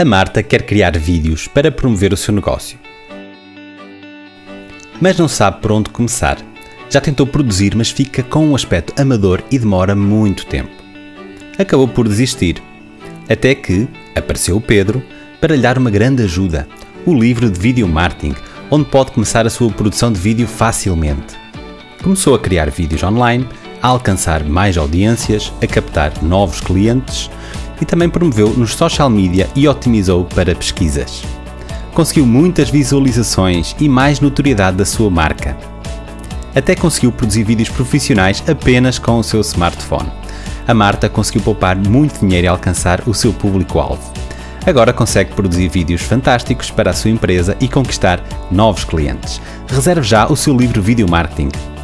A Marta quer criar vídeos para promover o seu negócio. Mas não sabe por onde começar. Já tentou produzir, mas fica com um aspecto amador e demora muito tempo. Acabou por desistir. Até que apareceu o Pedro para lhe dar uma grande ajuda: o livro de Video Marketing, onde pode começar a sua produção de vídeo facilmente. Começou a criar vídeos online, a alcançar mais audiências, a captar novos clientes e também promoveu nos social media e otimizou para pesquisas. Conseguiu muitas visualizações e mais notoriedade da sua marca. Até conseguiu produzir vídeos profissionais apenas com o seu smartphone. A Marta conseguiu poupar muito dinheiro e alcançar o seu público-alvo. Agora consegue produzir vídeos fantásticos para a sua empresa e conquistar novos clientes. Reserve já o seu livro Video Marketing